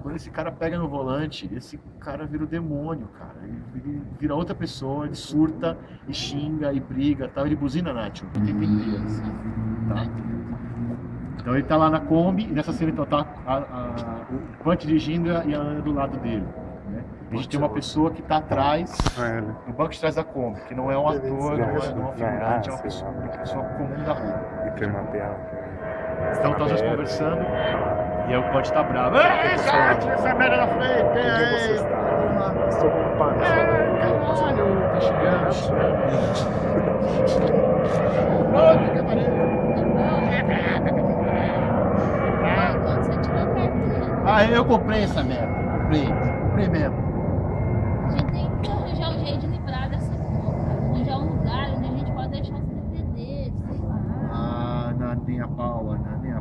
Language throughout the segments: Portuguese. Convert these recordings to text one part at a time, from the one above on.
Quando esse cara pega no volante, esse cara vira o demônio, cara. Ele vira outra pessoa, ele surta e xinga e briga, tal. Ele buzina Nacho o tempo inteiro, assim, tá? Então ele tá lá na Kombi, e nessa cena então tá a, a, o Punch dirigindo e a Ana do lado dele. Né? A gente tem uma pessoa que tá atrás, no banco de trás da Kombi, que não é um ator, não é, não é um figurante, é uma pessoa, uma pessoa comum da rua. E tem uma piada. Então estão todos conversando e aí o Punch tá bravo. Ei, cara, tira essa merda da frente, aí. está? Estou com o Punch. É, caralho, tá chegando. Pronto, que Ah, quando você tirou a carteira. Ah, eu comprei essa merda. Comprei. Comprei mesmo. A gente tem que arranjar um jeito de livrar dessa conta. Arranjar um lugar onde a gente pode deixar os DVDs, sei lá. Ah, não, nem a pau, Ana, nem a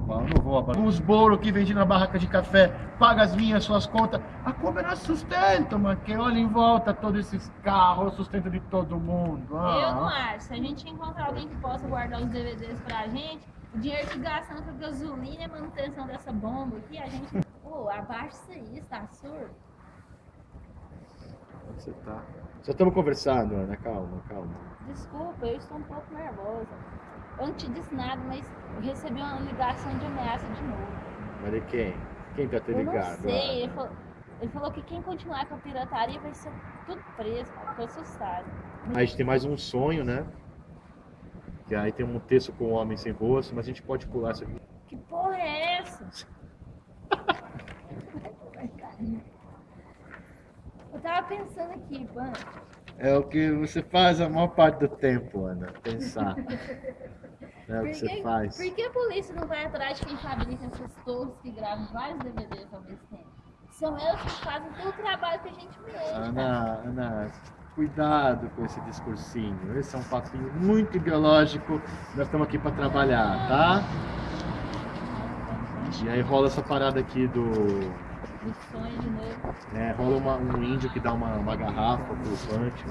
abaixar. Os bolos que vendi na barraca de café, paga as minhas, suas contas. A Kombi não sustenta, mano. Que olha em volta todos esses carros, sustenta de todo mundo. Ah, Eu não acho. Se a gente encontrar alguém que possa guardar os DVDs pra gente, o dinheiro que gastamos com gasolina e manutenção dessa bomba aqui, a gente. Pô, abaixa isso aí, tá surdo? Onde você tá? Só estamos conversando, Ana. Calma, calma. Desculpa, eu estou um pouco nervosa. Eu não te disse nada, mas eu recebi uma ligação de ameaça de novo. Mas de quem? Quem tá te Eu não ligado? sei. Ele falou, ele falou que quem continuar com a pirataria vai ser tudo preso, cara. Tô assustada. A gente tem mais um sonho, né? Que aí tem um texto com o homem sem rosto, mas a gente pode pular isso aqui. Que porra é essa? Eu tava pensando aqui, mano. É o que você faz a maior parte do tempo, Ana. Pensar. É o que você faz. por que a polícia não vai atrás de quem fabrica essas torres que gravam vários DVDs ao mesmo tempo? São elas que fazem todo o trabalho que a gente merece. Ana, Ana, cuidado com esse discursinho. Esse é um papinho muito ideológico. Nós estamos aqui para trabalhar, tá? E aí rola essa parada aqui do. Sonho de novo. É, rola uma- um índio que dá uma, uma garrafa pro Punch,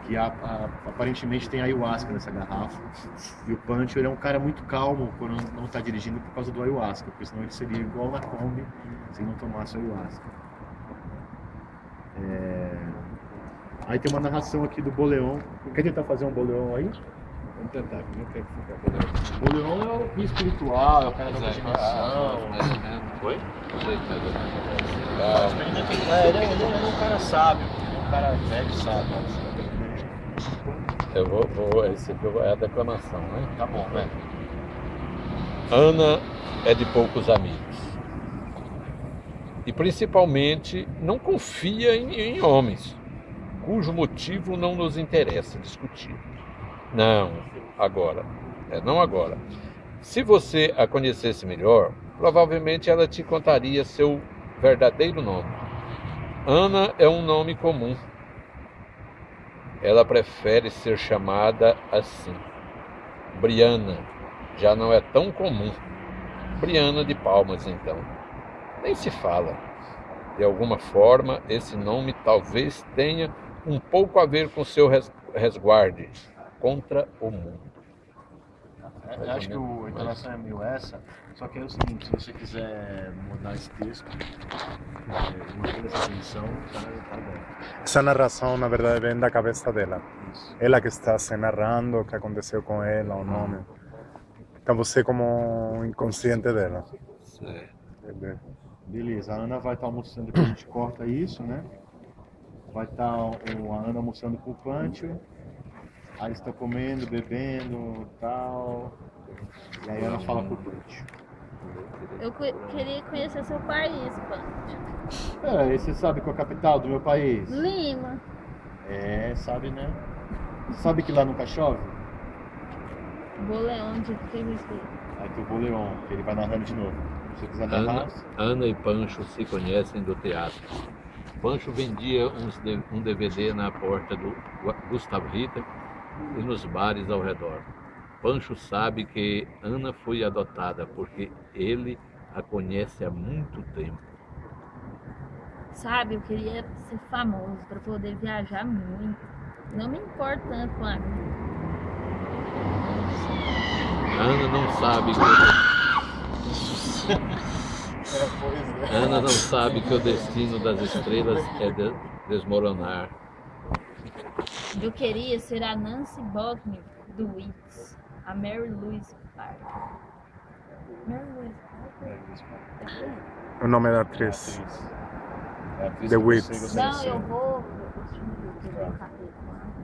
que a- a- aparentemente tem ayahuasca nessa garrafa. E o Punch ele é um cara muito calmo quando não está dirigindo por causa do ayahuasca, porque senão ele seria igual na Kombi se não tomasse ayahuasca. É, Aí tem uma narração aqui do Boleon. Quer tentar fazer um Boleon aí? Vamos tentar, não tem que ficar por aí. Boleon é o espiritual, é o cara da é, dimensão. mais ou menos. Oi? Não sei se tá dando. É, ele é, ele é um cara sábio, um cara velho sábio. Eu vou, vou, esse aqui é a declamação, né? Tá bom, né? Ana é de poucos amigos. E principalmente não confia em, em homens, cujo motivo não nos interessa discutir. Não, agora. É, não agora. Se você a conhecesse melhor, provavelmente ela te contaria seu verdadeiro nome. Ana é um nome comum. Ela prefere ser chamada assim. Briana já não é tão comum. Briana de Palmas, então. Nem se fala. De alguma forma, esse nome talvez tenha um pouco a ver com seu res- resguarde contra o mundo. É, eu acho que o, a entonação é meio essa, só que é o seguinte, se você quiser mudar esse texto, é, manter essa tensão, tá, tá bom. Essa narração, na verdade, vem da cabeça dela. Isso. Ela que está se narrando o que aconteceu com ela, o nome. Então você como inconsciente dela. Entendeu? Beleza, a Ana vai estar almoçando, depois a gente corta isso, né? Vai estar o- a Ana almoçando com o Pancho, aí eles estão comendo, bebendo tal. E aí a Ana fala pro Pancho. Eu que- queria conhecer seu país, pô. É, e você sabe qual é a capital do meu país? Lima. É, sabe, né? Sabe que lá nunca chove? Boleão de teve isso aí. Aí tem o Boleon, que ele vai narrando de novo. Se você quiser narrar, Ana, Ana e Pancho se conhecem do teatro. Pancho vendia uns um DVD na porta do Gustavo Rita e nos bares ao redor. Pancho sabe que Ana foi adotada porque ele a conhece há muito tempo. Sabe, eu queria ser famoso pra poder viajar muito. Não me importa tanto com a vida. Ana não sabe que pois é. Ana não sabe que o destino das estrelas é de- desmoronar. Eu queria ser a Nancy Bogman do Wix, a Mary Louise Parker. Mary Louise Parker? O nome da atriz. É atriz The de Não, eu vou. Deixa eu ver o capítulo,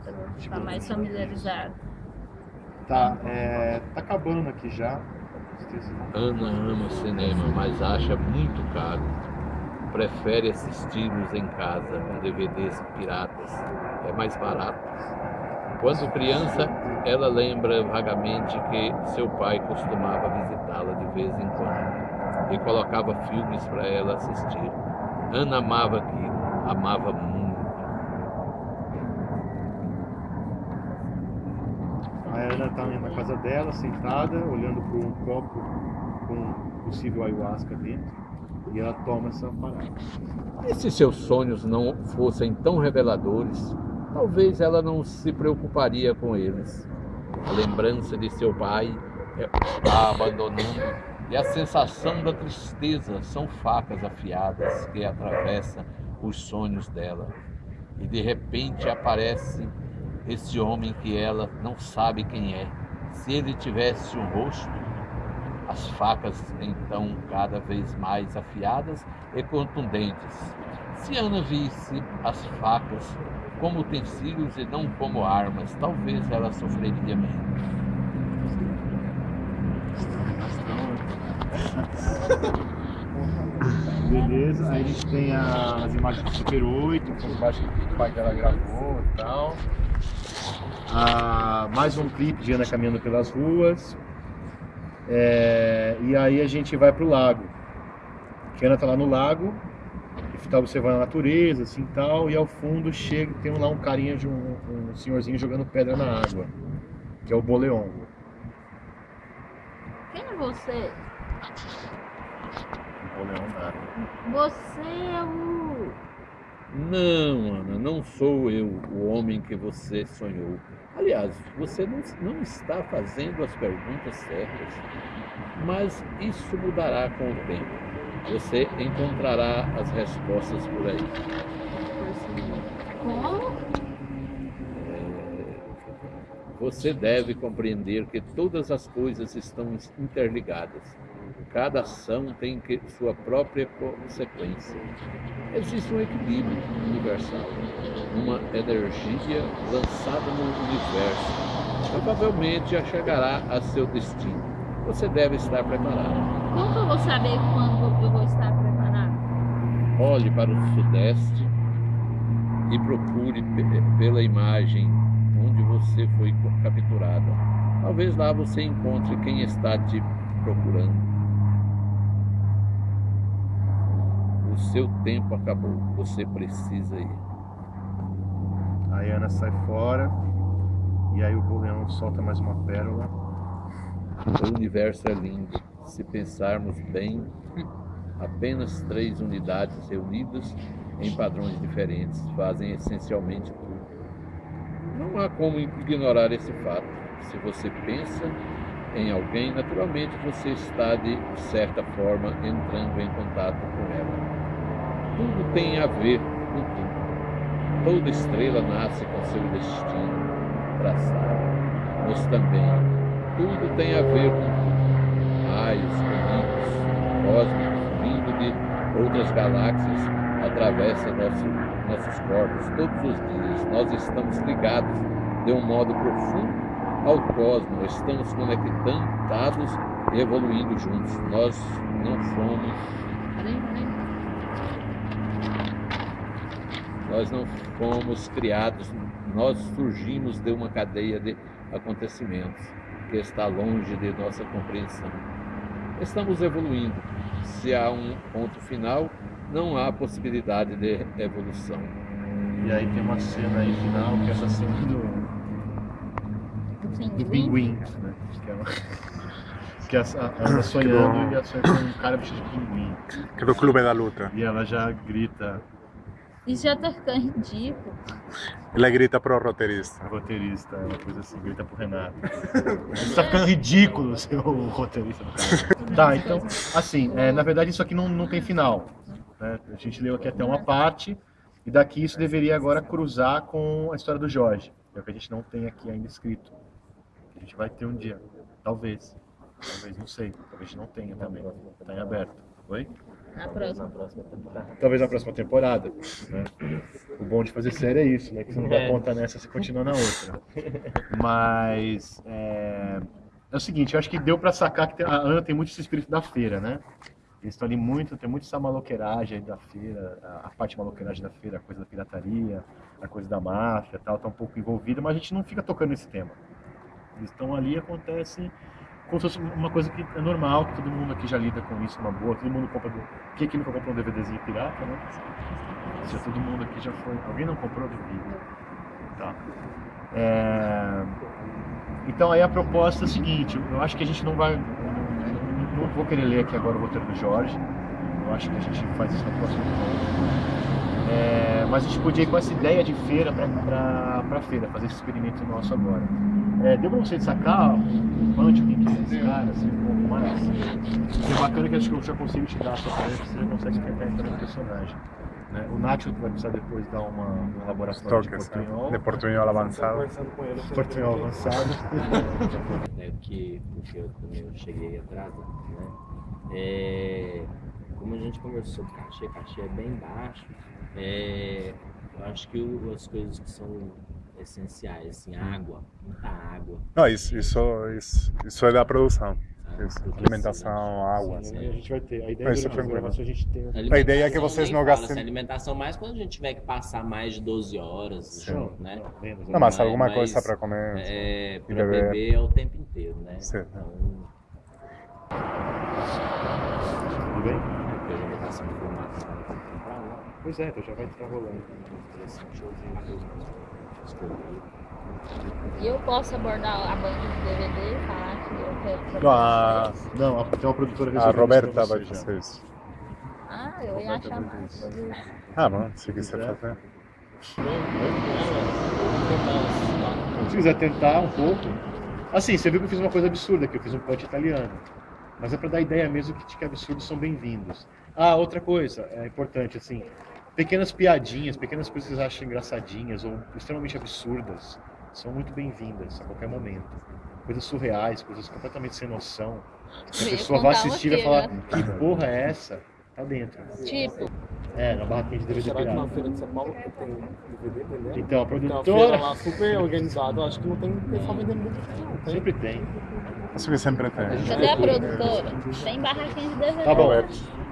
pra eu ficar mais familiarizado. Tá, é, tá acabando aqui já. Ana ama cinema, mas acha muito caro. Prefere assisti-los em casa com DVDs piratas. É mais barato. Quando criança, ela lembra vagamente que seu pai costumava visitá-la de vez em quando e colocava filmes para ela assistir. Ana amava aquilo, amava muito. A Ana tá na casa dela, sentada, olhando para um copo com possível ayahuasca dentro. E ela toma essa parada. E se seus sonhos não fossem tão reveladores, talvez ela não se preocuparia com eles. A lembrança de seu pai é, a abandonando e a sensação da tristeza são facas afiadas que atravessam os sonhos dela. E de repente aparece esse homem que ela não sabe quem é. Se ele tivesse um rosto, as facas então cada vez mais afiadas e contundentes. Se Ana visse as facas como utensílios e não como armas, talvez ela sofreria menos. Beleza, aí a gente tem as imagens do Super 8, com as imagens que o pai dela gravou e tal. Ah, mais um clipe de Ana caminhando pelas ruas. É, e aí a gente vai pro lago. Que a Ana tá lá no lago, e tá observando a natureza, assim tal, e ao fundo chega, tem lá um carinha de um, um senhorzinho jogando pedra na água, que é o Boleon. Quem é você? O Boleon nada. Você é o. Não, Ana, não sou eu o homem que você sonhou. Aliás, você não, não está fazendo as perguntas certas. Mas isso mudará com o tempo. Você encontrará as respostas por aí. Como? Você deve compreender que todas as coisas estão interligadas. Cada ação tem sua própria consequência. Existe um equilíbrio universal, uma energia lançada no universo. Provavelmente a chegará a seu destino. Você deve estar preparado. Como eu vou saber quando eu vou estar preparado? Olhe para o sudeste e procure pe- pela imagem onde você foi capturada. Talvez lá você encontre quem está te procurando. O seu tempo acabou. Você precisa ir. A Ana sai fora, e aí o Boleão solta mais uma pérola. O universo é lindo. Se pensarmos bem, apenas três unidades reunidas em padrões diferentes fazem essencialmente tudo. Não há como ignorar esse fato. Se você pensa em alguém, naturalmente você está de certa forma entrando em contato com ela. Tudo tem a ver com tudo. Toda estrela nasce com seu destino traçado. Nós também. Tudo tem a ver com tudo. Raios, caminhos cósmicos vindo de outras galáxias atravessam nosso, nossos corpos todos os dias. Nós estamos ligados de um modo profundo ao cosmos, estamos conectados e evoluindo juntos. Nós não somos Nós não fomos criados, nós surgimos de uma cadeia de acontecimentos que está longe de nossa compreensão. Estamos evoluindo. Se há um ponto final, não há possibilidade de evolução. E aí tem uma cena aí final, que é essa cena do, Do do pinguim? pinguim, né? Que é, uma... que é a a Ana sonhando e ela sonha com um cara vestido de pinguim. Que é do Clube da Luta. E ela já grita, Isso já tá ficando ridículo. Ele grita pro roteirista. O roteirista, é uma coisa assim, grita pro Renato. Isso tá ficando ridículo ser o roteirista. Tá, então, assim, é, na verdade isso aqui não, não tem final. né? A gente leu aqui até uma parte, e daqui isso deveria agora cruzar com a história do Jorge, que é o que a gente não tem aqui ainda escrito. A gente vai ter um dia, talvez. Talvez, não sei. Talvez não tenha também. Tá em aberto. Oi? Na próxima. Talvez na próxima temporada. né? O bom de fazer série é isso, né? Que você não dá É. conta nessa, você continua na outra. Mas é, é o seguinte, eu acho que deu pra sacar que a Ana tem muito esse espírito da feira, né? Eles estão ali muito, tem muito essa maloqueiragem aí da feira, a, a parte maloqueiragem da feira, a coisa da pirataria, a coisa da máfia e tal, tá um pouco envolvida, mas a gente não fica tocando nesse tema. Eles estão ali, acontece como se fosse uma coisa que é normal, que todo mundo aqui já lida com isso, uma boa, todo mundo compra. Do... Quem aqui nunca comprou um DVDzinho pirata, né? Já todo mundo aqui já foi. Alguém não comprou DVD? Tá. É, Então aí a proposta é a seguinte, eu acho que a gente não vai. Não, não vou querer ler aqui agora o roteiro do Jorge. Eu acho que a gente faz isso na próxima semana. É, mas a gente podia ir com essa ideia de feira para feira, fazer esse experimento nosso agora. É, deu pra você sacar o punch, que é esse cara, assim, um pouco mais? É bacana que acho que eu já consigo te dar a sua tarefa, você já consegue tentar entrar no personagem. Né? O Nacho vai precisar depois dar uma, um laboratório de Toques, portunhol. né? De portunhol avançado. Conversando com ele. Portunhol avançado. né, que porque eu também eu cheguei atrás, né? É, como a gente conversou sobre cachê, cachê é bem baixo. é, eu acho que o- as coisas que são essenciais, assim, água, muita água. Não, isso, isso, isso, isso é da produção. sabe? Isso, alimentação, água. Sim, assim. a gente vai ter. A ideia Mas isso durante foi a gravação a gente tem. assim, A ideia é que vocês não gastem- assim, alimentação mais quando a gente tiver que passar mais de 12 horas, Sim. né? Não, menos, Não, mas alguma mas, coisa para comer. É, para beber. beber é o tempo inteiro, né? Sim. Então, Tudo bem? a né? Pois é, então já vai estar rolando. Que. E eu posso abordar a banca de DVD e falar que eu quero trabalhar a, vocês? Não, a- tem uma produtora a resolvendo isso Roberta vai fazer isso. Ah, eu ia achar massa. Ah, bom, se quiser É. fazer. Se quiser tentar um pouco. Assim, você viu que eu fiz uma coisa absurda aqui, eu fiz um punch italiano. Mas é pra dar ideia mesmo que, que absurdos são bem-vindos. Ah, outra coisa, é importante, assim, pequenas piadinhas, pequenas coisas que vocês acham engraçadinhas ou extremamente absurdas, são muito bem-vindas a qualquer momento. Coisas surreais, coisas completamente sem noção. Que a pessoa vai assistir e vai falar, feira. que porra é essa? Tá dentro. Tipo, É, na barraquinha de DVD Será que na pirata. feira de São Paulo que tem DVD vendendo? Então, a Tem uma feira produtora lá super organizada, eu acho que não tem pessoal vendendo muito não. Tem. sempre tem. Isso que sempre tem. cadê a produtora? Tem barraquinha de DVD. Tá bom.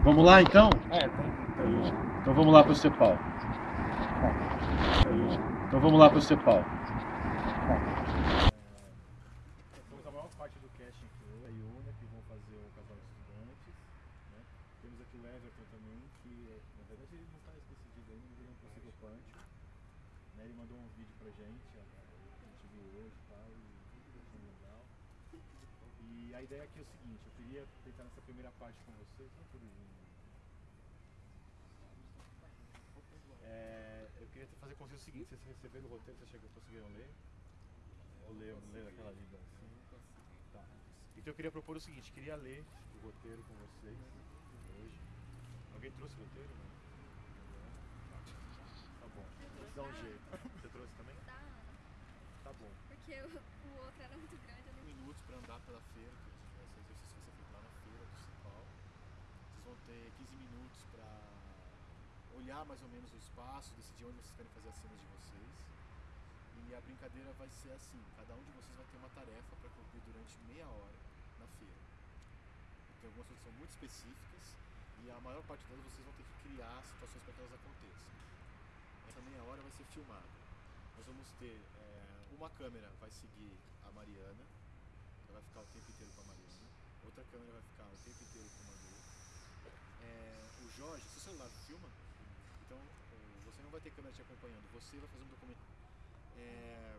Vamos lá então? É, tem. Então vamos lá para o Cepal. Então vamos lá para o Cepal. Temos a maior parte do casting aqui a Iuna, que vão fazer o casal de estudantes. né? Temos aqui o Everton também, que na verdade ele não está decidido ainda, mas ele é um possível punch. Né? Ele mandou um vídeo pra gente, ó, que a gente viu hoje tal, e achei legal. E a ideia aqui é o seguinte, eu queria tentar nessa primeira parte com vocês, não tudo junto. É, eu queria fazer com vocês o seguinte, vocês receberam o roteiro, vocês chegam, conseguiram ler? Ou ler, ler aquela lida assim? Tá. Então eu queria propor o seguinte, queria ler o roteiro com vocês hoje. Alguém trouxe o roteiro? Não? Tá bom. Vou dar um jeito. Você trouxe também? Tá bom. Porque o, o outro era muito grande, eu não minutos para andar pela feira, que esse exercício vai ser feito lá na feira do Cipal. Vocês vão ter 15 minutos para olhar mais ou menos o espaço, decidir onde vocês querem fazer as cenas de vocês. E a brincadeira vai ser assim: cada um de vocês vai ter uma tarefa para cumprir durante meia hora na feira. Tem algumas coisas que são muito específicas e a maior parte delas vocês vão ter que criar situações para que elas aconteçam. Essa meia hora vai ser filmada. Nós vamos ter é, uma câmera vai seguir a Mariana, ela vai ficar o tempo inteiro com a Mariana. Outra câmera vai ficar o tempo inteiro com o Manu. É, o Jorge, seu celular filma, você não vai ter câmera te acompanhando, você vai fazer um documento. É,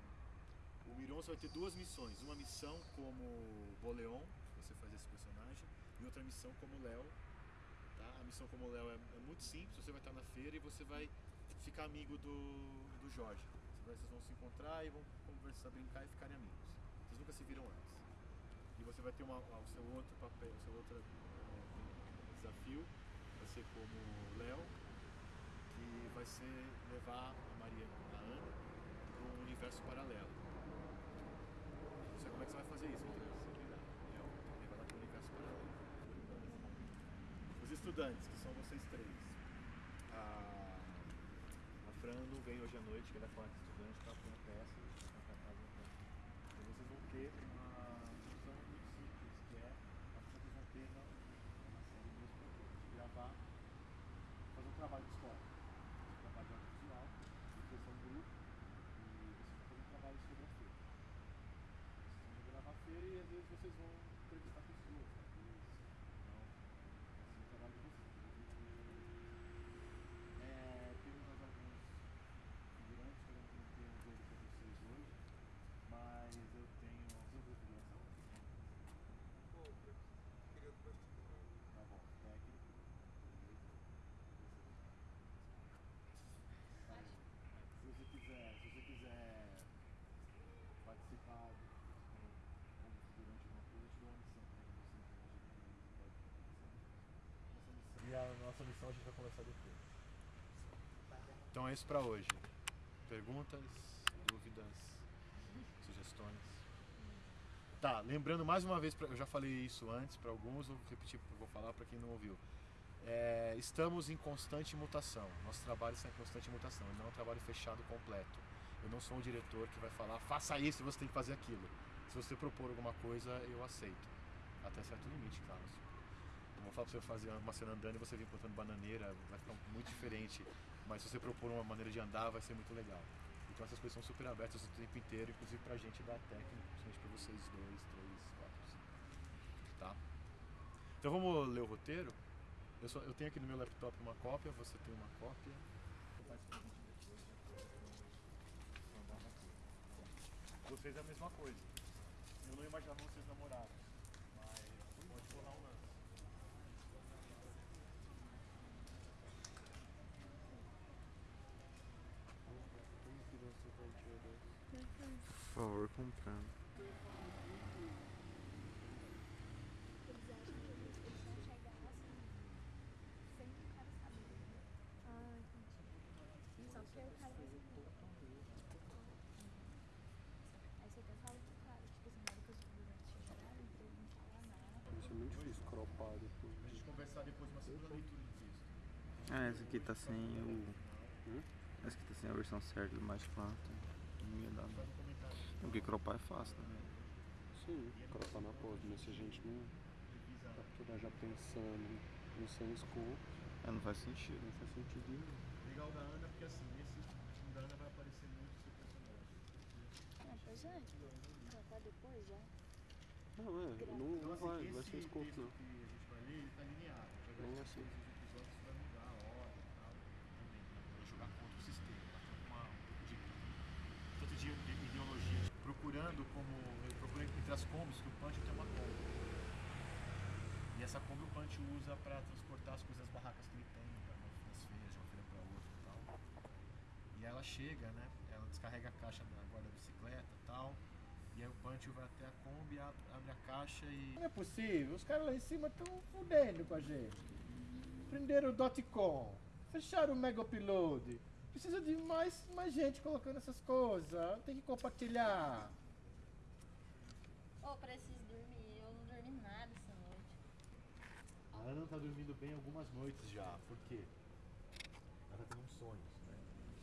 o você vai ter duas missões, uma missão como Boleon, você faz esse personagem, e outra missão como Léo. Tá? A missão como Léo é, é muito simples, você vai estar na feira e você vai ficar amigo do, do Jorge. Você vocês vão se encontrar e vão conversar, brincar e ficarem amigos. Vocês nunca se viram antes. E você vai ter uma, o seu outro papel, o seu outro eh, desafio, vai ser como Léo, que vai ser levar a Maria, a Ana, para um universo paralelo. Não sei como é que você vai fazer isso, vai Léo, levar ela para um universo paralelo. Os estudantes, que são vocês três. A, a Fran vem hoje à noite, que ela é forte estudante, está com a peça, está com a casa Então vocês vão ter uma função muito simples, que é a que vocês vão ter na, na série de gravar, fazer um trabalho de escola, um trabalho de audiovisual, vocês são um grupo, e vocês vão fazer um trabalho sobre a feira. Vocês vão gravar a feira e às vezes vocês vão entrevistar pessoas, artistas, então, é o trabalho de vocês. É, temos mais alguns figurantes que eu não tenho um jogo para vocês hoje, mas eu tenho. Você viu a figuração? Tá bom, técnico. Se você quiser, se você quiser participar como como figurante uma uma missão para você. E a nossa missão a gente vai conversar depois. Então é isso para hoje. Perguntas, dúvidas, sugestões. Tá, lembrando mais uma vez, eu já falei isso antes para alguns, vou repetir, vou falar para quem não ouviu. É, estamos em constante mutação. Nosso trabalho está em constante mutação. Ele não é um trabalho fechado completo. Eu não sou um diretor que vai falar, faça isso você tem que fazer aquilo. Se você propor alguma coisa, eu aceito. Até certo limite, claro. Eu vou falar pra você fazer uma cena andando e você vir plantando bananeira, vai ficar muito diferente. Mas se você propor uma maneira de andar, vai ser muito legal. Então essas coisas são super abertas o tempo inteiro, inclusive pra gente dar técnica, principalmente pra vocês dois, três, quatro. Tá? Então vamos ler o roteiro? Eu, só, eu tenho aqui no meu laptop uma cópia, você tem uma cópia. Vocês é a mesma coisa. Eu não imaginava vocês namorados, mas pode rolar um lance. Por favor, comprando. Eles acham que eles eles vão chegar assim, sem o cara saber. Ah, entendi. Só que aí o cara vai saber. Aí você até fala pro cara, tipo assim, na hora que os figurantes chegarem, pra ele não falar nada. Isso é muito difícil, cropar A depois. gente conversar depois uma segunda leitura do texto. Ah, essa aqui tá sem o. Hum? Essa aqui tá sem a versão certa do mais planta. Não ia dar. Porque cropar é fácil, né? Sim, cropar na pós, mas se a gente não capturar já pensando no seu escopo, É, não faz sentido. não faz sentido nenhum. legal da Ana, porque assim, esse filme da Ana vai aparecer muito seu personagem. Ah, pois é. Colocar depois já. Não, é, não, não assim, vai, esse vai ser escopo não. que a gente vai ler, ele tá vai Não é ser assim. todos os episódios vai mudar a ordem e tal. Também, né? Vai jogar contra o sistema, vai ter uma, um pouco de, tanto de de ideologia. Procurando como, eu procurei entre as combis, que o Punch tem uma Kombi. E essa Kombi o Punch usa para transportar as coisas das barracas que ele tem, nas feiras, de uma feira para outra e tal. E ela chega, né? Ela descarrega a caixa da guarda-bicicleta e tal. E aí o Punch vai até a Kombi, ab- abre a caixa e. Não é possível, os caras lá em cima estão fudendo com a gente. Prenderam o Dotcom, fecharam o Mega Upload. Precisa de mais, mais gente colocando essas coisas. Tem que compartilhar. Ô, preciso dormir. Eu não dormi nada essa noite. A Ana tá dormindo bem algumas noites já, por quê? Ela tá tendo uns sonhos, né?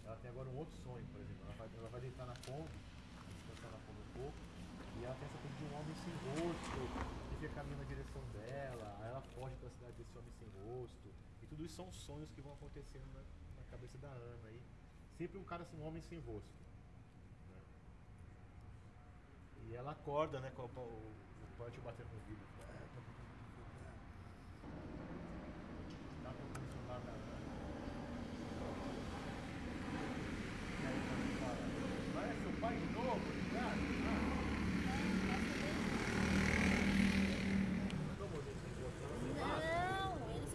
Ela tem agora um outro sonho, por exemplo. Ela vai, ela vai deitar na Kombi, descansar na Kombi um pouco, e ela tem essa coisa de um homem sem rosto, que fica caminhando na direção dela, aí ela foge pela cidade desse homem sem rosto. E tudo isso são sonhos que vão acontecendo na cabeça da Ana aí. Sempre um cara assim, um homem sem rosto. né? E ela acorda, né, com o, o, o Punch batendo no vidro. Dá pra celular da Ana. E aí ela fala, vai é seu pai de novo, ligado? Tomou desse negócio, ela se mata. Não, ele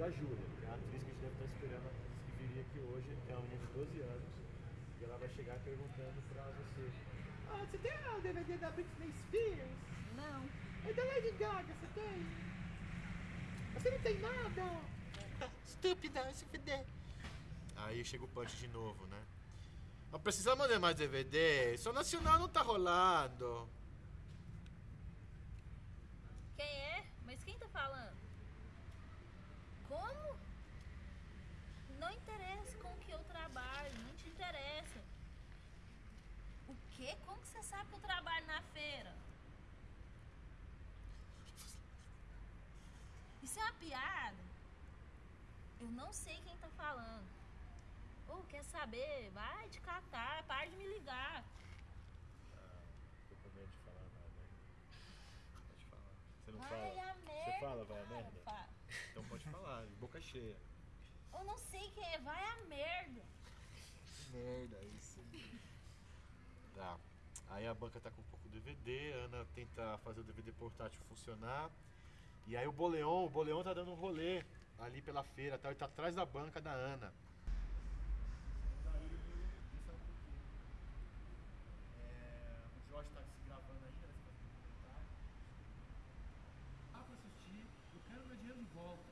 só não tinha o rosto. E aí chega a Júlia, que é a atriz que a gente deve estar esperando a atriz que viria aqui hoje, é uma menina de 12 anos, e ela vai chegar perguntando pra você. Ah, você tem o DVD da Britney Spears? Não. É da Lady Gaga, você tem? Você não tem nada? Estúpida, se fuder. Aí chega o punch de novo, né? Mas precisamos de mais DVD. Só nacional não tá rolando. Quem é? Mas quem tá falando? Como? Não interessa com o que eu trabalho, não te interessa. O quê? Como que você sabe que eu trabalho na feira? Isso é uma piada? Eu não sei quem tá falando. Ou quer saber? Vai te catar, para de me ligar. Tô com medo de falar nada. Pode falar. Você não Vai fala? merda. Você fala, vai a merda? Então pode falar, boca cheia. Eu não sei quem é, vai a merda. Merda, isso. Tá. Aí a banca tá com um pouco de DVD, a Ana tenta fazer o DVD portátil funcionar. E aí o Boleon, o Boleon tá dando um rolê ali pela feira, tá? Ele tá atrás da banca da Ana. É, o Jorge tá se gravando ainda, né? Ah, pra assistir, eu quero meu dinheiro de volta.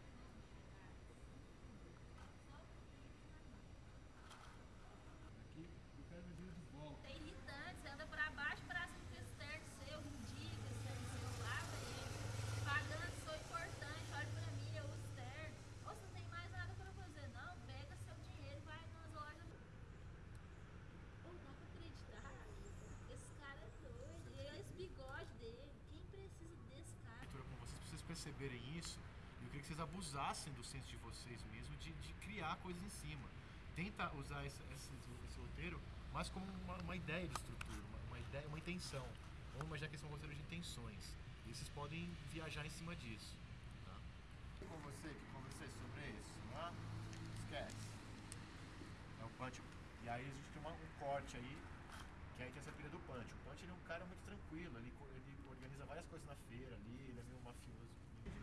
Aqui, eu quero meu dinheiro de volta. É irritante, você anda pra baixo, pra cima com esse terno seu, indica esse terno seu, lava ele. Pagando, sou importante, olha pra mim, eu uso terno. Ou você não tem mais nada pra fazer, não? Pega seu dinheiro e vai nas lojas. Ou não pra acreditar, esse cara é doido. E esse bigode dele, quem precisa desse cara? leitura com vocês, pra vocês perceberem isso. Eu queria que vocês abusassem do senso de vocês mesmo de, de criar coisas em cima. Tenta usar esse, esse, esse roteiro mais como uma, uma ideia de estrutura, uma, uma ideia, uma intenção. Vamos imaginar que esse é um roteiro de intenções. E vocês podem viajar em cima disso. Tá? Com você que conversei sobre isso, né? Esquece. É o Punch. E aí a gente tem uma- um corte aí que tem essa pilha do Punch. O Punch ele é um cara muito tranquilo, ele, ele organiza várias coisas na feira ali, ele é meio mafioso.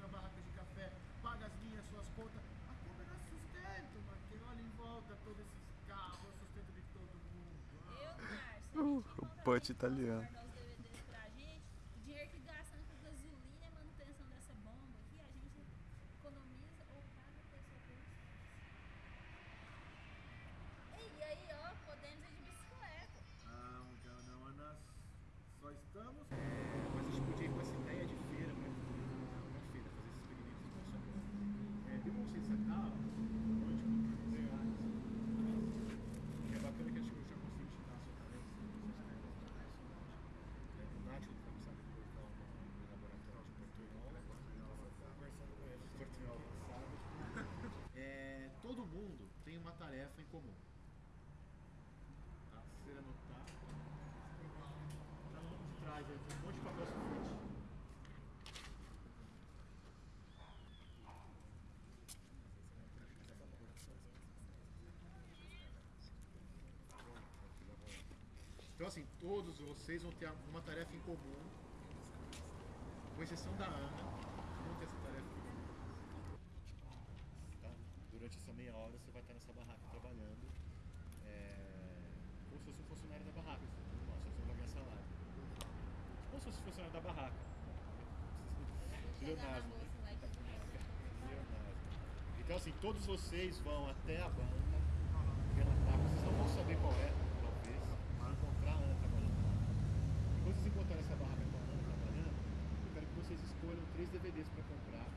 Na barraca de café, paga as minhas, suas contas. A conta dá sustento, porque olha em volta todos esses carros, o sustento de todo mundo. Eu, Márcio, Uh, o punch italiano. guardar os DVDs pra gente, o dinheiro que gastando com gasolina e a manutenção dessa bomba aqui, a gente economiza ou paga a pessoa por isso. E aí, ó, podemos ir de bicicleta. Não, não, não, Ana, só estamos. É, mas a gente podia ir com essa ideia de feira, né? Uma feira, fazer esses experimentos com essa É, deu uma ciência cá, onde É bacana que a gente já conseguiu te dar a sua tarefa, vocês têm é, o Nath, ele tá sabe colocar um laboratório de portunhol, conversando com ele, portunhol avançado. É, todo mundo tem uma tarefa em comum. Tá? Se você anotar, tá de trás, um monte de papel sulfite. Então assim, todos vocês vão ter uma tarefa em comum, com exceção da Ana, que não tem essa tarefa em comum. Tá? Durante essa meia hora você nessa barraca trabalhando é, como se fosse um funcionário da barraca. Nossa, você vai ganhar salário. Como se fosse funcionário da barraca. Que Leonardo. Então assim, todos vocês vão até a banca, pela placa, vocês não vão saber qual é, talvez, encontrar a Ana trabalhando. E quando vocês encontrarem essa barraca com a Ana trabalhando, eu quero que vocês escolham três DVDs para comprar.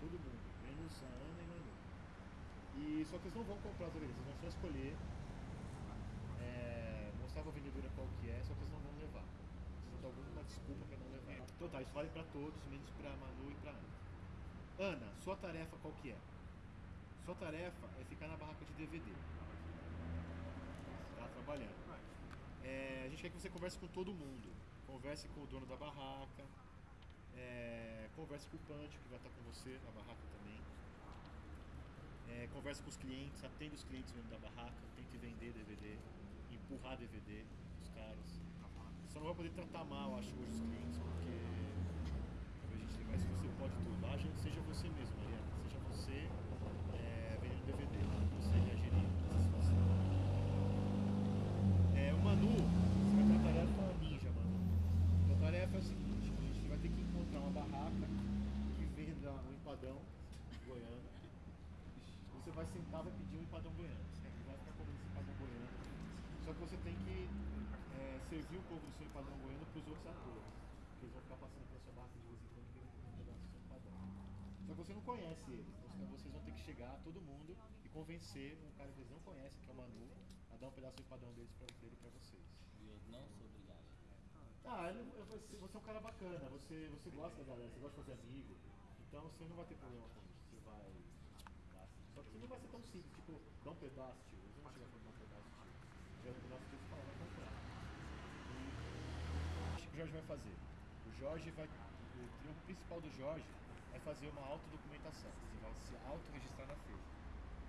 Todo mundo, menos a Ana e. E só que eles não vão comprar os DVDs, eles vão só escolher, é, mostrar pra vendedora qual que é, só que eles não vão levar. Vocês vão dar alguma desculpa para não levar. Então tá, isso vale para todos, menos para Manu e para Ana. Ana, sua tarefa qual que é? Sua tarefa é ficar na barraca de DVD. Tá trabalhando. É, a gente quer que você converse com todo mundo. Converse com o dono da barraca. é, converse com o Punch, que vai estar com você na barraca também. É, converse com os clientes, atende os clientes mesmo da barraca, tente vender DVD, empurrar DVD os caras. Só não vai poder tratar mal, acho, hoje os clientes, porque a gente vai se você pode tudo. Seja você mesmo, Mariana. Seja você é, vendendo DVD. Vai sentar, vai pedir um empadão goiano. Certo? Vai ficar comendo esse empadão goiano. Só que você tem que é, servir um pouco do seu empadão goiano para os outros atores. Porque eles vão ficar passando pela sua barca de vez em quando querendo comer um pedaço do seu empadão. Só que você não conhece eles. Então vocês vão ter que chegar, todo mundo, e convencer um cara que eles não conhecem, que é o Manu, a dar um pedaço do empadão deles pra, dele pra vocês. E eu não sou obrigado. Ah, ele- você, você é um cara bacana, você, você gosta da galera, você gosta de fazer amigo, então você não vai ter problema com isso. Você vai. Dar. Só que não vai ser tão simples, tipo, dá um pedaço, tio. Eles vão chegar falando, dá um pedaço, tio. Já um pedaço eles falam, vai comprar. E o que o Jorge vai fazer? O Jorge vai. O trampo principal do Jorge é fazer uma autodocumentação. Você vai se autorregistrar na feira.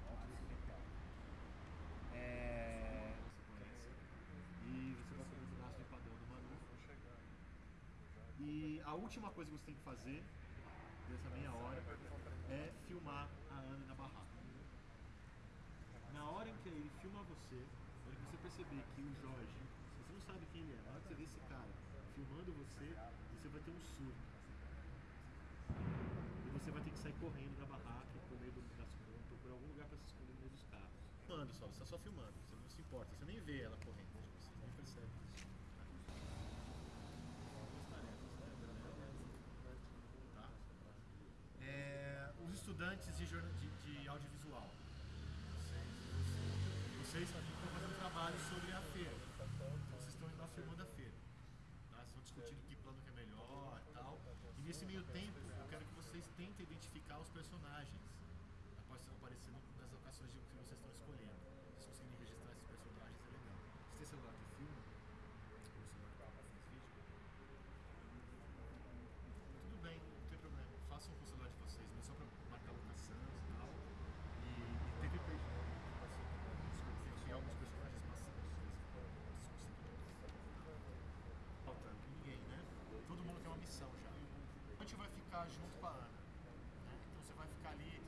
Autodocumentar. É. E você vai fazer o pedaço de padrão do Manu. E a última coisa que você tem que fazer, dessa meia hora, é filmar a Ana na barraca. Na hora em que ele filma você, na hora que você perceber que o Jorge, você não sabe quem ele é, na hora que você ver esse cara filmando você, você vai ter um surto. E você vai ter que sair correndo da barraca, por do- das algum lugar para se esconder no meio dos carros. Filmando só, você está só filmando, você não se importa, você nem vê ela correndo, você nem percebe isso. Tá? É, os estudantes de, de, de audiovisual. Vocês, vocês estão fazendo trabalho sobre a feira. Então vocês estão indo lá filmando a feira. Tá? Vocês estão discutindo que plano que é melhor e tal. E nesse meio tempo, eu quero que vocês tentem identificar os personagens após aparecendo nas locações de- que vocês estão escolhendo. Vocês conseguirem registrar esses personagens, é legal. Você tem celular de filme? Ou celular que faz vídeo? Tudo bem, não tem problema. Façam com o celular de vocês, mas só para marcar locação e tal. E, e teve tem alguns personagens passantes. vocês conseguiram. Faltando ninguém, né? Todo mundo tem uma missão já. A gente vai ficar junto com a Ana. né? Então você vai ficar ali,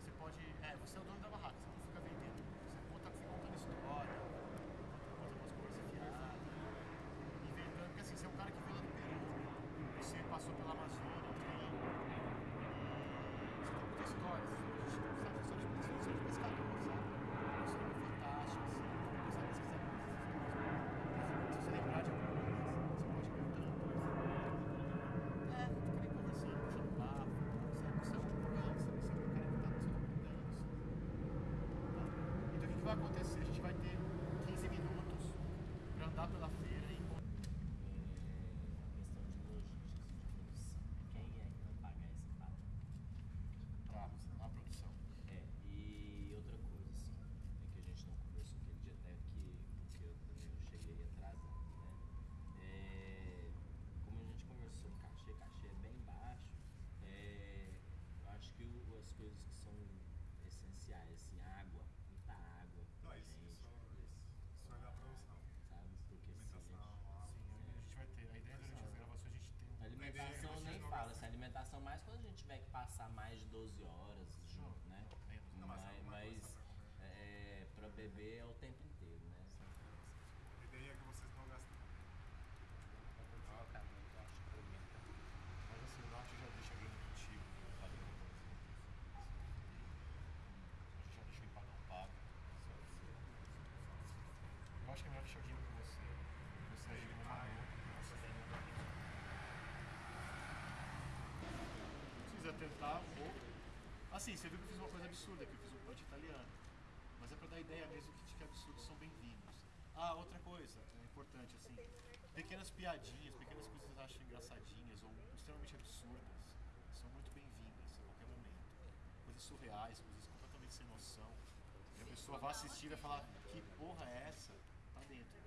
você pode. É, você é o dono da barraca, você não fica vendendo. Você conta, fica contando história, conta umas coisas fiadas, inventando, porque assim, você é um cara que veio lá do Peru, você passou pela Amazônia, trem, e você tem muitas histórias. A gente não sabe histórias de pessoas, histórias de pescador, sabe? Uma história fantástica, assim, começar a pesquisar coisas. Se você lembrar de alguma coisa, você pode ir perguntando. É, fica ali conversando, puxando papo, sabe? Você é um programa, sabe? Você é um cara que tá se documentando, assim. Tá? Então o que, que vai acontecer? A gente vai ter 15 minutos para andar pela feira e encontrar. É, questão de logística, de produção. Quem é que vai pagar esse papo? Tá, a produção. É, e outra coisa, assim, é que a gente não conversou aquele dia até que, porque eu também eu cheguei atrasado, né? É, como a gente conversou, cachê, cachê é bem baixo, é, eu acho que o- as coisas que são essenciais, assim, água, muita água pra gente, Isso é da produção. sabe? Porque assim, a gente, Sim, a gente vai ter. A ideia durante as gravações a gente tem um. A alimentação nem fala, assim, a alimentação mais quando a gente tiver que passar mais de 12 horas junto, né? Menos. Não, mas Mas, comer. é, pra beber é o tempo inteiro, né? A ideia é que vocês não gastem. Mas assim, o norte já deixa alguém contigo, padrão. A gente já deixa ele pagar um pago. Eu acho que é melhor deixar o dinheiro com você. Você aí no Manu. Você tem Não precisa tentar um pouco. Assim, você viu que eu fiz uma coisa absurda, que eu fiz um punch italiano. Mas é pra dar ideia mesmo que que absurdos são bem-vindos. Ah, outra coisa é importante, assim, pequenas piadinhas, pequenas coisas que vocês acham engraçadinhas ou extremamente absurdas são muito bem-vindas a qualquer momento. Coisas surreais, coisas completamente sem noção. E a pessoa vai assistir e vai falar, que porra é essa? Tá dentro.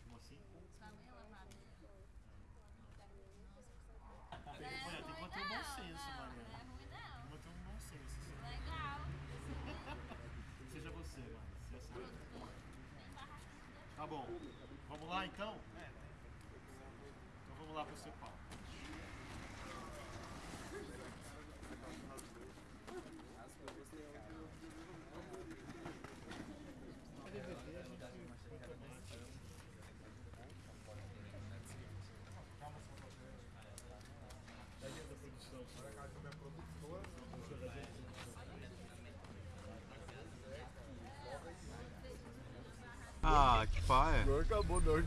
Tipo assim. Chamei ela pra dentro. Tem, É tem que manter um bom não, senso, não. Não é ruim Tem que não. manter um bom senso. assim. Legal. Seja você, mano. Seja você. De Tá bom. Vamos lá então? Então vamos lá pro seu pau. Da produção. Agora que ela é produtora, Ah, que paia. Acabou, não.